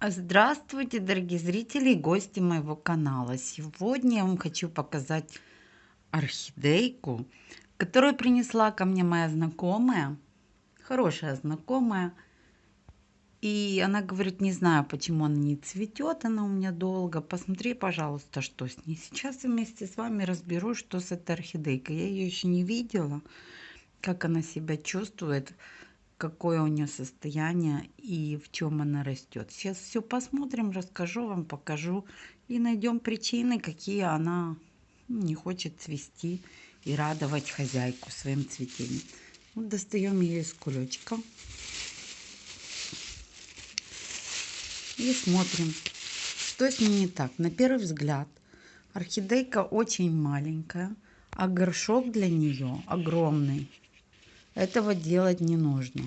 Здравствуйте, дорогие зрители и гости моего канала. Сегодня я вам хочу показать орхидейку, которую принесла ко мне моя знакомая, хорошая знакомая. И она говорит, не знаю, почему она не цветет, она у меня долго. Посмотри, пожалуйста, что с ней. Сейчас я вместе с вами разберу, что с этой орхидейкой. Я ее еще не видела, как она себя чувствует какое у нее состояние и в чем она растет. Сейчас все посмотрим, расскажу вам, покажу и найдем причины, какие она не хочет цвести и радовать хозяйку своим цветением. Вот достаем ее из кулечка. И смотрим, что с ней не так. На первый взгляд орхидейка очень маленькая, а горшок для нее огромный. Этого делать не нужно.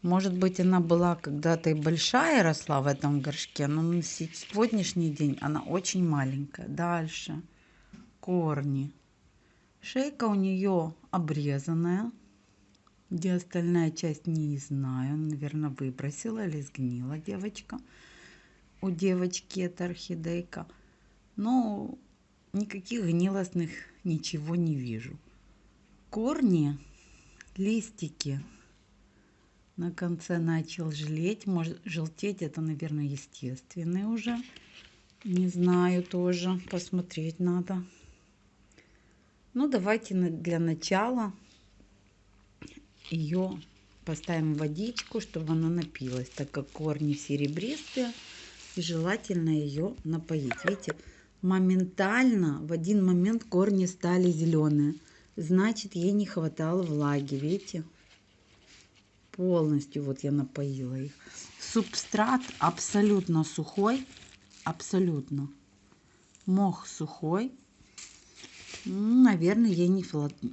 Может быть, она была когда-то и большая росла в этом горшке, но на сегодняшний день она очень маленькая. Дальше. Корни. Шейка у нее обрезанная. Где остальная часть, не знаю. Наверное, выбросила или сгнила девочка. У девочки это орхидейка. Но никаких гнилостных ничего не вижу. Корни листики на конце начал желеть. Может, желтеть это, наверное, естественный уже. Не знаю тоже. Посмотреть надо. Ну, давайте для начала ее поставим в водичку, чтобы она напилась, так как корни серебристые. И желательно ее напоить. Видите, моментально в один момент корни стали зеленые значит ей не хватало влаги, видите? Полностью вот я напоила их. Субстрат абсолютно сухой, абсолютно. Мох сухой. Ну, наверное, ей не,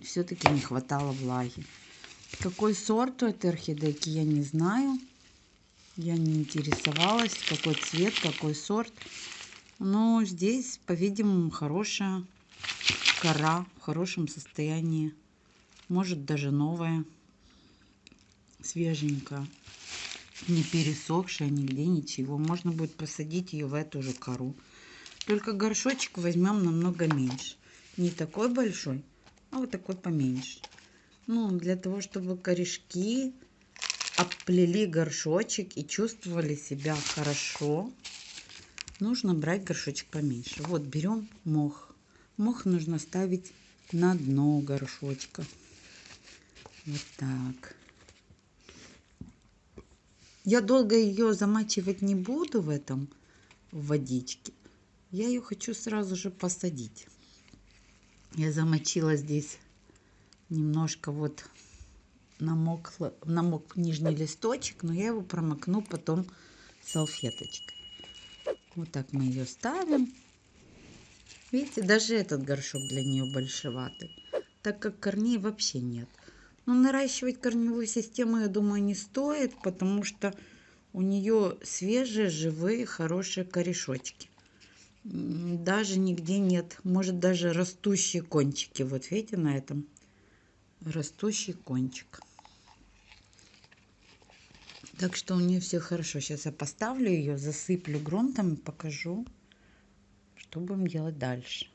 все-таки не хватало влаги. Какой сорт у этой орхидейки, я не знаю. Я не интересовалась, какой цвет, какой сорт. Но здесь, по-видимому, хорошая кора в хорошем состоянии, может даже новая, свеженькая, не пересохшая нигде ничего. Можно будет посадить ее в эту же кору. Только горшочек возьмем намного меньше. Не такой большой, а вот такой поменьше. Ну, для того, чтобы корешки оплели горшочек и чувствовали себя хорошо, нужно брать горшочек поменьше. Вот берем мох. Мох нужно ставить на дно горшочка. Вот так. Я долго ее замачивать не буду в этом в водичке. Я ее хочу сразу же посадить. Я замочила здесь немножко вот намок, намок нижний листочек, но я его промокну потом салфеточкой. Вот так мы ее ставим. Видите, даже этот горшок для нее большеватый, так как корней вообще нет. Но наращивать корневую систему, я думаю, не стоит, потому что у нее свежие, живые, хорошие корешочки. Даже нигде нет, может даже растущие кончики. Вот видите на этом растущий кончик. Так что у нее все хорошо. Сейчас я поставлю ее, засыплю грунтом и покажу. Что будем делать дальше?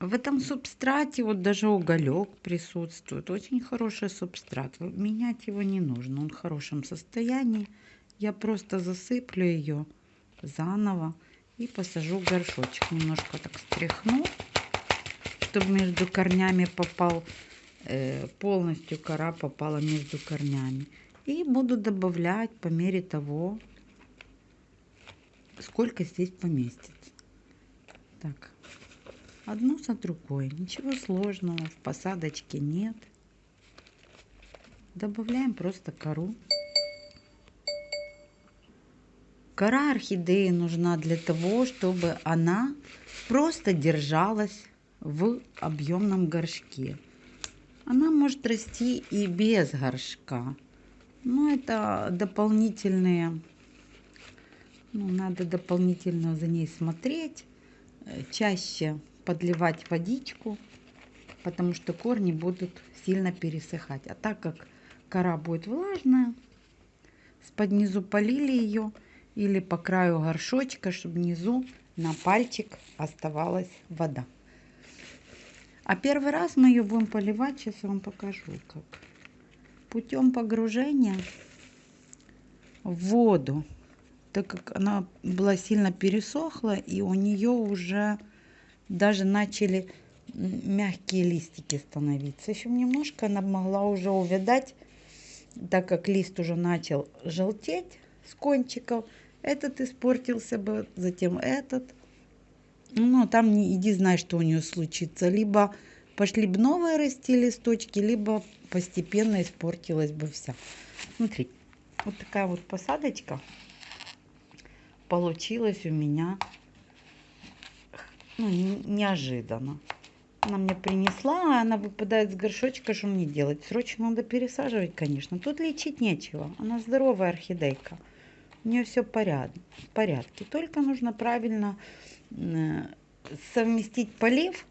В этом субстрате вот даже уголек присутствует. Очень хороший субстрат. Менять его не нужно. Он в хорошем состоянии. Я просто засыплю ее заново и посажу горшочек. Немножко так стряхну, чтобы между корнями попал, э, полностью кора попала между корнями. И буду добавлять по мере того, сколько здесь поместится. Так, одну за другой. Ничего сложного в посадочке нет. Добавляем просто кору. Кора орхидеи нужна для того, чтобы она просто держалась в объемном горшке. Она может расти и без горшка. Но это дополнительные ну, надо дополнительно за ней смотреть, э, чаще подливать водичку, потому что корни будут сильно пересыхать. А так как кора будет влажная, с-под низу полили ее или по краю горшочка, чтобы внизу на пальчик оставалась вода. А первый раз мы ее будем поливать, сейчас вам покажу как. Путем погружения в воду, так как она была сильно пересохла, и у нее уже даже начали мягкие листики становиться. Еще немножко она могла уже увядать, так как лист уже начал желтеть с кончиков. Этот испортился бы, затем этот. Ну, там не иди знай, что у нее случится. Либо пошли бы новые расти листочки, либо постепенно испортилась бы вся. Смотри, вот такая вот посадочка получилась у меня ну, неожиданно. Она мне принесла, а она выпадает с горшочка, что мне делать? Срочно надо пересаживать, конечно. Тут лечить нечего. Она здоровая орхидейка. У нее все поряд, в порядке. Только нужно правильно э, совместить полив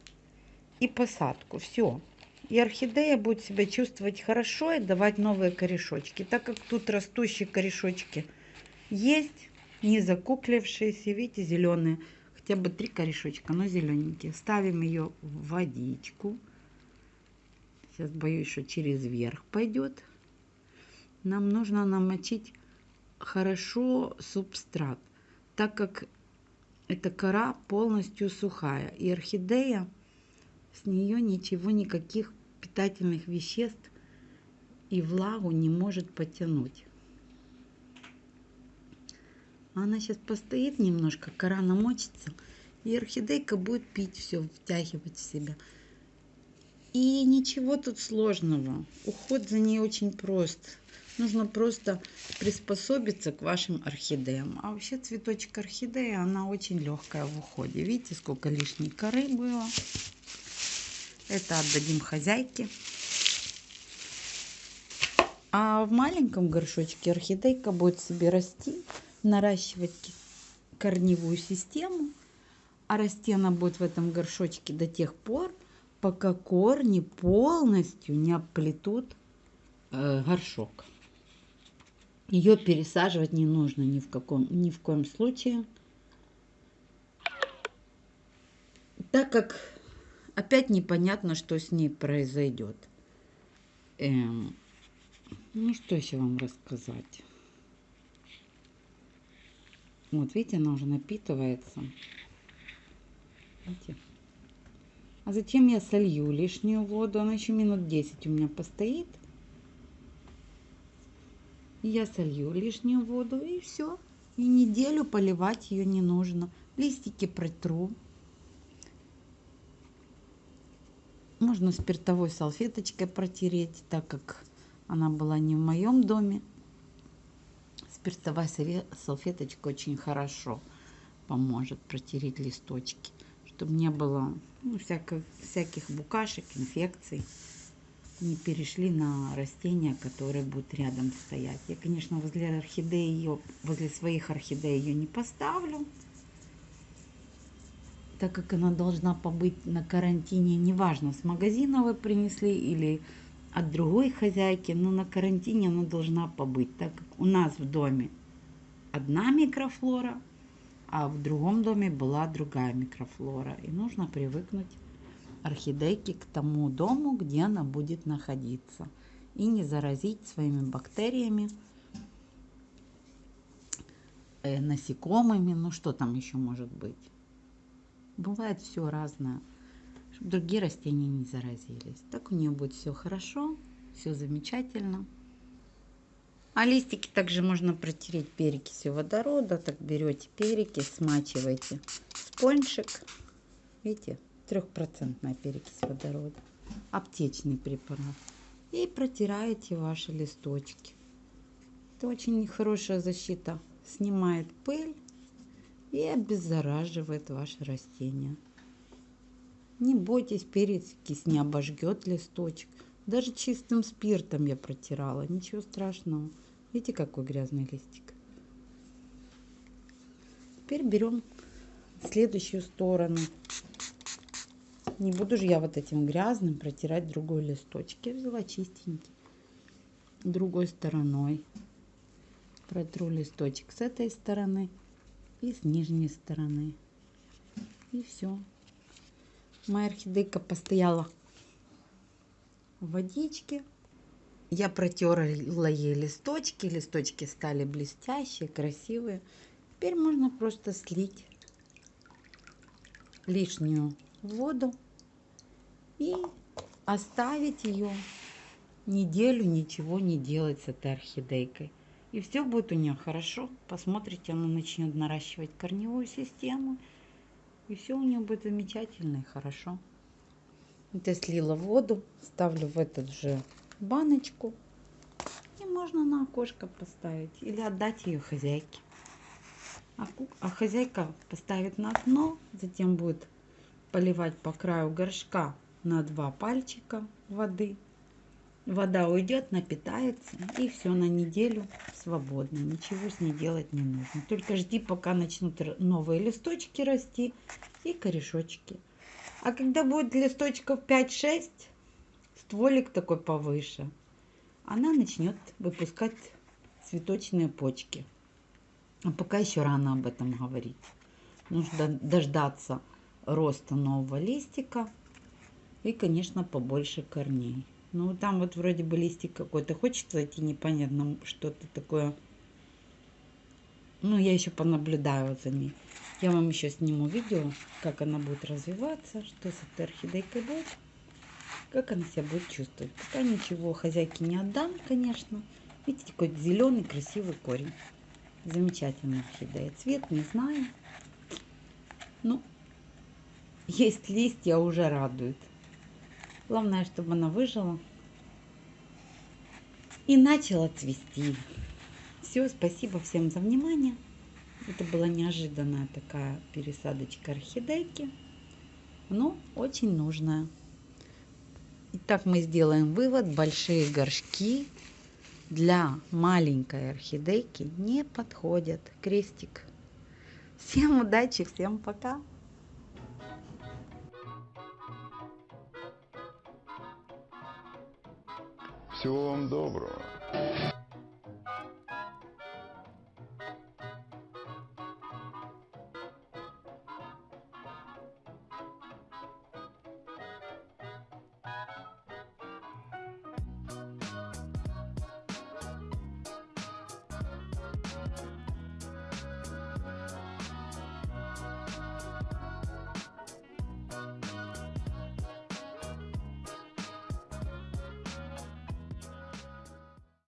и посадку. Все. И орхидея будет себя чувствовать хорошо и давать новые корешочки. Так как тут растущие корешочки есть, не закуклившиеся, видите, зеленые хотя бы три корешочка, но зелененькие. Ставим ее в водичку. Сейчас боюсь, что через верх пойдет. Нам нужно намочить хорошо субстрат, так как эта кора полностью сухая. И орхидея, с нее ничего, никаких питательных веществ и влагу не может потянуть. Она сейчас постоит немножко, кора намочится, и орхидейка будет пить все, втягивать в себя. И ничего тут сложного. Уход за ней очень прост. Нужно просто приспособиться к вашим орхидеям. А вообще цветочек орхидеи, она очень легкая в уходе. Видите, сколько лишней коры было. Это отдадим хозяйке. А в маленьком горшочке орхидейка будет себе расти наращивать корневую систему, а расти она будет в этом горшочке до тех пор, пока корни полностью не оплетут э, горшок. Ее пересаживать не нужно ни в, каком, ни в коем случае, так как опять непонятно, что с ней произойдет. Эм, ну, что еще вам рассказать? Вот, видите, она уже напитывается. Видите? А затем я солью лишнюю воду. Она еще минут 10 у меня постоит. Я солью лишнюю воду и все. И неделю поливать ее не нужно. Листики протру. Можно спиртовой салфеточкой протереть, так как она была не в моем доме спиртовая салфеточка очень хорошо поможет протереть листочки, чтобы не было ну, всяких, всяких букашек, инфекций, не перешли на растения, которые будут рядом стоять. Я, конечно, возле орхидеи ее, возле своих орхидей ее не поставлю, так как она должна побыть на карантине, неважно, с магазина вы принесли или от другой хозяйки, но на карантине она должна побыть, так как у нас в доме одна микрофлора, а в другом доме была другая микрофлора. И нужно привыкнуть орхидейке к тому дому, где она будет находиться. И не заразить своими бактериями, э, насекомыми, ну что там еще может быть. Бывает все разное другие растения не заразились. Так у нее будет все хорошо, все замечательно. А листики также можно протереть перекисью водорода. Так берете перекись, смачиваете спонжик. Видите, трехпроцентная перекись водорода. Аптечный препарат. И протираете ваши листочки. Это очень хорошая защита. Снимает пыль и обеззараживает ваши растения. Не бойтесь, перекись не обожгет листочек. Даже чистым спиртом я протирала, ничего страшного. Видите, какой грязный листик. Теперь берем следующую сторону. Не буду же я вот этим грязным протирать другой листочек. Я взяла чистенький. Другой стороной. Протру листочек с этой стороны и с нижней стороны. И все. Моя орхидейка постояла в водичке. Я протерла ей листочки. Листочки стали блестящие, красивые. Теперь можно просто слить лишнюю воду и оставить ее неделю, ничего не делать с этой орхидейкой. И все будет у нее хорошо. Посмотрите, она начнет наращивать корневую систему. И все у нее будет замечательно и хорошо. Вот я слила воду, ставлю в этот же баночку. И можно на окошко поставить или отдать ее хозяйке. А, а хозяйка поставит на дно, затем будет поливать по краю горшка на два пальчика воды. Вода уйдет, напитается, и все на неделю свободно. Ничего с ней делать не нужно. Только жди, пока начнут новые листочки расти и корешочки. А когда будет листочков 5-6, стволик такой повыше, она начнет выпускать цветочные почки. А пока еще рано об этом говорить. Нужно дождаться роста нового листика и, конечно, побольше корней. Ну, там вот вроде бы листик какой-то хочет войти, непонятно, что-то такое. Ну, я еще понаблюдаю за ней. Я вам еще сниму видео, как она будет развиваться, что с этой орхидейкой будет, как она себя будет чувствовать. Пока ничего хозяйке не отдам, конечно. Видите, какой зеленый красивый корень. Замечательная орхидея. Цвет не знаю. Ну, есть листья, уже радует. Главное, чтобы она выжила и начала цвести. Все, спасибо всем за внимание. Это была неожиданная такая пересадочка орхидейки, но очень нужная. Итак, мы сделаем вывод. Большие горшки для маленькой орхидейки не подходят. Крестик. Всем удачи, всем пока. Всего вам доброго.